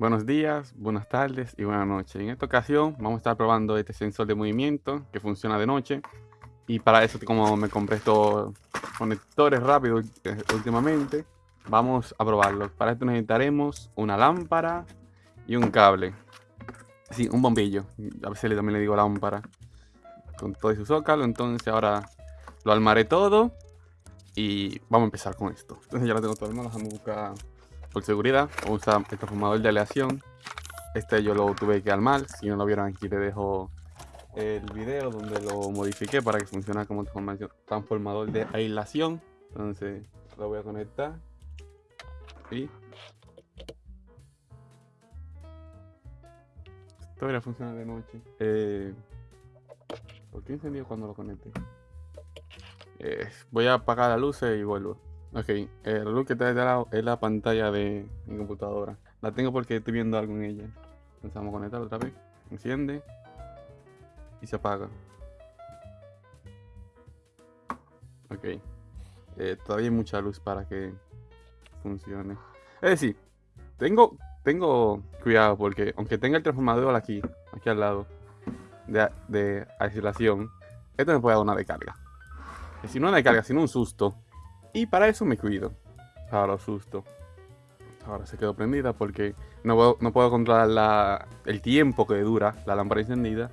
Buenos días, buenas tardes y buenas noches. En esta ocasión vamos a estar probando este sensor de movimiento que funciona de noche. Y para eso, como me compré estos conectores rápidos últimamente, vamos a probarlos. Para esto necesitaremos una lámpara y un cable. Sí, un bombillo. A veces también le digo lámpara. Con todo su zócalo. Entonces ahora lo armaré todo. Y vamos a empezar con esto. Entonces ya lo tengo todo. Lo dejamos buscar por seguridad, vamos a usar el transformador de aleación. Este yo lo tuve que armar. Si no lo vieron aquí te dejo el video donde lo modifiqué para que funcione como transformador de aislación. Entonces lo voy a conectar. Y esto debería funcionar de noche. Eh, ¿Por qué encendido cuando lo conecte? Eh, voy a apagar las luces y vuelvo. Ok, el luz que está de lado es la pantalla de mi computadora. La tengo porque estoy viendo algo en ella. Vamos a conectar otra vez. Enciende. Y se apaga. Ok. Eh, todavía hay mucha luz para que funcione. Es decir, tengo, tengo cuidado porque aunque tenga el transformador aquí, aquí al lado, de, de aislación, esto me puede dar una descarga. Si no una descarga, sino un susto. Y para eso me cuido. Ahora susto. Ahora se quedó prendida porque no puedo, no puedo controlar el tiempo que dura la lámpara encendida.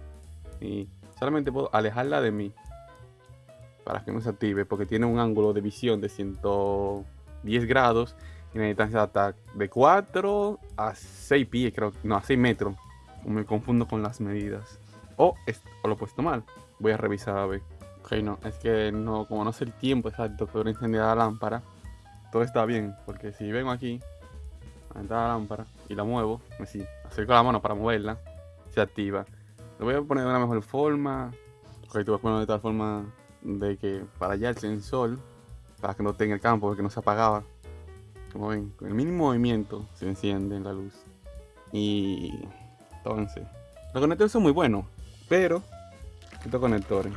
Y solamente puedo alejarla de mí. Para que no se active. Porque tiene un ángulo de visión de 110 grados. Y una distancia de 4 a 6 pies, creo. No, a 6 metros. Me confundo con las medidas. O, o lo he puesto mal. Voy a revisar a ver. Ok, no, es que no, como no sé el tiempo exacto que dura encendida la lámpara, todo está bien, porque si vengo aquí, a la lámpara y la muevo, me sí, acerco la mano para moverla, se activa. Lo voy a poner de una mejor forma, ok, te voy a poner de tal forma de que para allá el sensor, para que no tenga el campo, porque no se apagaba. Como ven, con el mínimo movimiento se enciende la luz. Y entonces, los conectores son muy buenos, pero estos conectores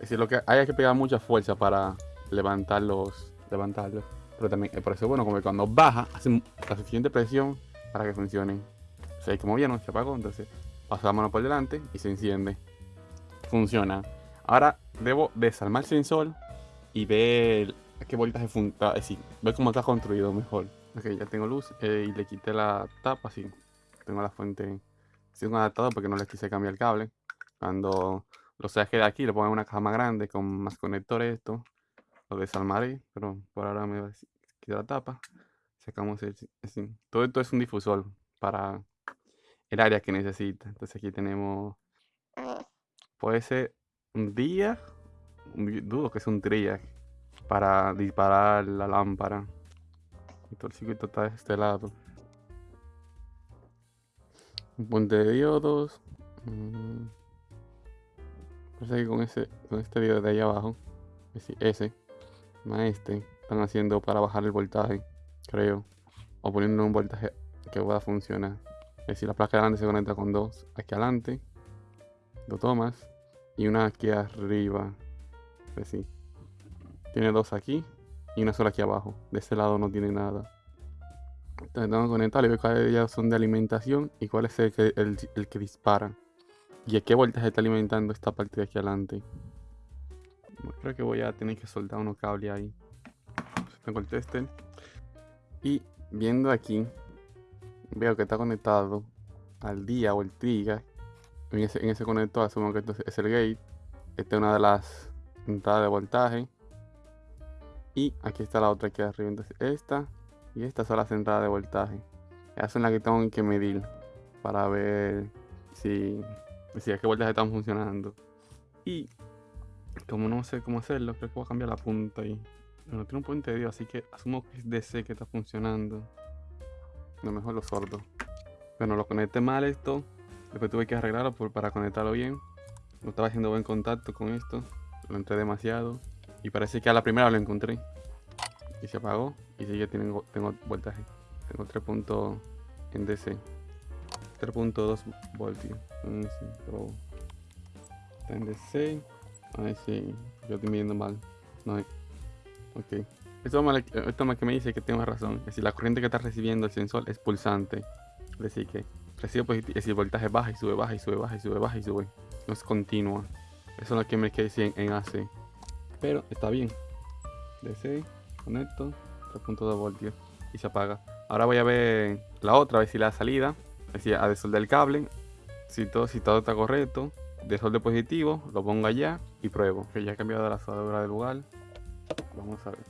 es decir, lo que hay que pegar mucha fuerza para levantarlos, levantarlos. Pero también, por eso bueno, como cuando baja, hace la suficiente presión para que funcionen. O sea, como vieron, se apagó, entonces paso la mano por delante y se enciende. Funciona. Ahora debo desarmar el sensor y ver qué voltaje funciona. Es decir, ver cómo está construido mejor. Ok, ya tengo luz eh, y le quité la tapa, así. Tengo la fuente. Tengo un adaptador porque no le quise cambiar el cable. Cuando lo saqué de aquí, lo pongo en una caja más grande con más conectores esto. Lo desarmaré, pero por ahora me va a quitar la tapa. Sacamos el, Todo esto es un difusor para el área que necesita. Entonces aquí tenemos... Puede ser un día, dudo que es un triac para disparar la lámpara. Y todo el circuito está de este lado. Un puente de diodos. Parece que con, ese, con este video de ahí abajo, ese, más este, están haciendo para bajar el voltaje, creo. O poniendo un voltaje que pueda funcionar. Es decir, la placa de adelante se conecta con dos aquí adelante, dos tomas, y una aquí arriba. Es decir, tiene dos aquí y una sola aquí abajo. De este lado no tiene nada. Entonces tengo que conectar y ver cuáles de son de alimentación y cuál es el que, el que dispara. ¿Y a qué voltaje está alimentando esta parte de aquí adelante? Creo que voy a tener que soltar unos cables ahí. Tengo el tester. Y viendo aquí, veo que está conectado al día o el trigger. En ese, en ese conector asumo que esto es el gate. Esta es una de las entradas de voltaje. Y aquí está la otra aquí arriba. Entonces esta y esta son las entradas de voltaje. Esas son las que tengo que medir para ver si decía qué vueltas están funcionando. Y como no sé cómo hacerlo, creo que voy a cambiar la punta ahí. No tiene un puente de Dios, así que asumo que es DC que está funcionando. lo mejor lo sordo. Bueno, lo conecté mal esto. Después tuve que arreglarlo para conectarlo bien. No estaba haciendo buen contacto con esto. Lo entré demasiado. Y parece que a la primera lo encontré. Y se apagó. Y sigue tengo, tengo voltaje. Tengo 3 puntos en DC. 3.2 voltios. Está en DC. Ay, sí. Yo estoy midiendo mal. No hay. Ok. Esto, esto que me dice que tengo razón. Es decir, la corriente que está recibiendo el sensor es pulsante. Es decir, que recibo positivo, es decir, voltaje baja y sube, baja y sube, baja y sube, baja y sube. No es continua. Eso es lo que me quedé en, en AC. Pero está bien. DC, conecto, 3.2 voltios y se apaga. Ahora voy a ver la otra, a ver si la salida. Decir, a desoldar el cable. Si todo, si todo está correcto. Desolde positivo, lo pongo allá y pruebo. Que ya he cambiado la soldadura de lugar. Vamos a ver.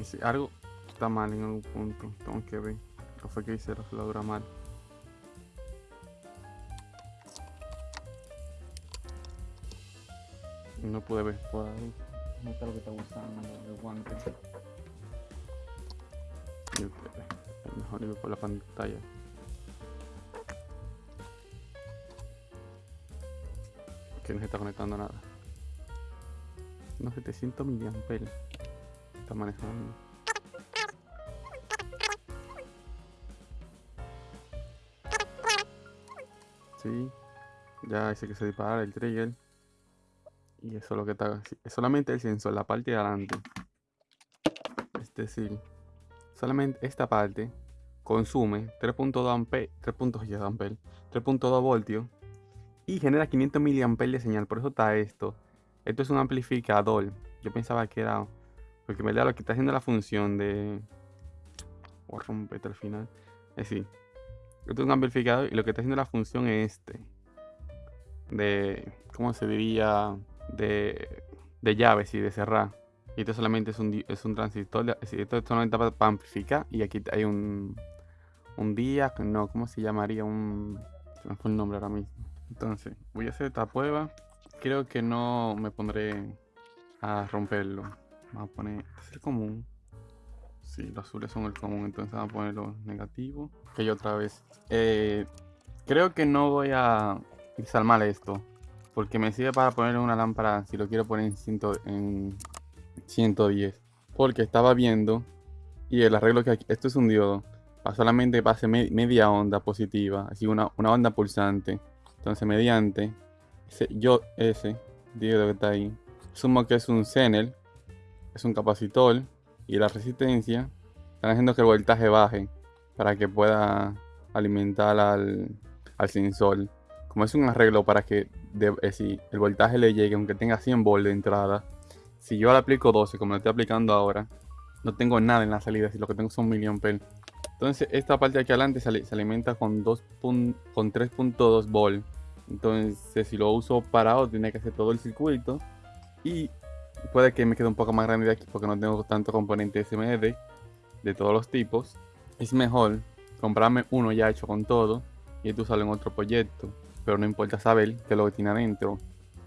Y si algo está mal en algún punto, tengo que ver. ¿Qué fue que hice la soldadura mal? No pude ver por ahí. No está lo que está usando el guante. Mejor ir por la pantalla. Que no se está conectando nada. No 700 miliamperes. Está manejando. Sí. Ya dice que se dispara el trigger. Y eso es lo que está. Es solamente el sensor, la parte de adelante. Es decir, solamente esta parte consume 3.2 amperes, 3.2 voltios y genera 500 miliamperes de señal. Por eso está esto. Esto es un amplificador. Yo pensaba que era. Porque me da lo que está haciendo la función de. Voy a romper al final. Es decir, esto es un amplificador y lo que está haciendo la función es este. De. ¿Cómo se diría? De, de llaves y de cerrar. Y esto solamente es un, es un transistor. Esto es solamente para amplificar. Y aquí hay un. Un día. No, ¿cómo se llamaría? Un. Se me fue el nombre ahora mismo. Entonces, voy a hacer esta prueba. Creo que no me pondré a romperlo. Vamos a poner. Este es el común. Sí, los azules son el común. Entonces vamos a poner los negativos. Ok, otra vez. Eh, creo que no voy a desarmar esto. Porque me sirve para poner una lámpara si lo quiero poner en, ciento, en 110. Porque estaba viendo. Y el arreglo que aquí. Esto es un diodo. Solamente pase media onda positiva. Así una, una onda pulsante. Entonces, mediante yo ese diodo que está ahí, sumo que es un Zenel, es un capacitor y la resistencia están haciendo que el voltaje baje para que pueda alimentar al, al sensor. Como es un arreglo para que de, si el voltaje le llegue, aunque tenga 100 volts de entrada, si yo le aplico 12, como lo estoy aplicando ahora, no tengo nada en la salida, si lo que tengo son miliamperes. Entonces esta parte de aquí adelante se, alimenta con, con 3.2 volts entonces, si lo uso parado, tiene que hacer todo el circuito. Y puede que me quede un poco más grande de aquí porque no tengo tanto componente SMD de todos los tipos. Es mejor comprarme uno ya hecho con todo y esto usarlo en otro proyecto. Pero no importa saber qué es lo que tiene adentro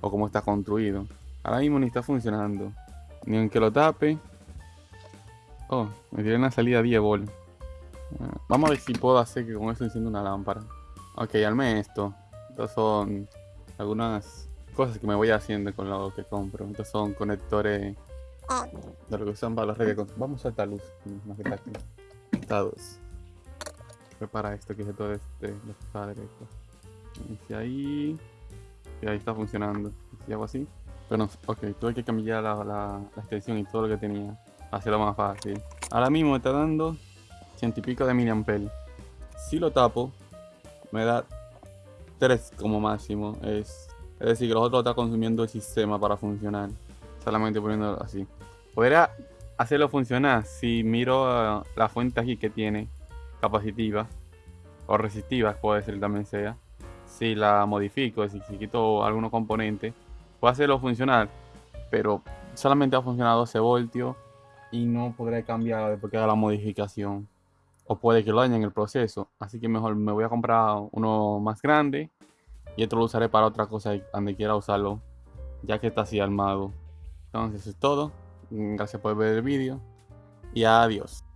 o cómo está construido. Ahora mismo ni está funcionando. Ni aunque lo tape. Oh, me tiene una salida 10 volt. Vamos a ver si puedo hacer que con esto encienda una lámpara. Ok, arme esto. Estas son algunas cosas que me voy haciendo con lo que compro. Estos son conectores de lo que usan para las redes. Vamos a esta luz, más. Estados. Fue para esto que es todo este, derecho. Y ahí. Y ahí está funcionando. Si hago así. Bueno, ok, tuve que cambiar la, la, la extensión y todo lo que tenía. Hacerlo más fácil. Ahora mismo me está dando ciento y pico de miliamperes. Si lo tapo, me da 3 como máximo. Es, decir, que los otros está consumiendo el sistema para funcionar. Solamente poniéndolo así. Podría hacerlo funcionar si miro uh, la fuente aquí que tiene capacitiva o resistiva, puede ser también sea. Si la modifico, es decir, si quito algunos componentes, puedo hacerlo funcionar, pero solamente ha funcionado 12 voltios y no podré cambiar después que haga la modificación o puede que lo dañe en el proceso. Así que mejor me voy a comprar uno más grande y otro lo usaré para otra cosa donde quiera usarlo, ya que está así armado. Entonces es todo. Gracias por ver el vídeo y adiós.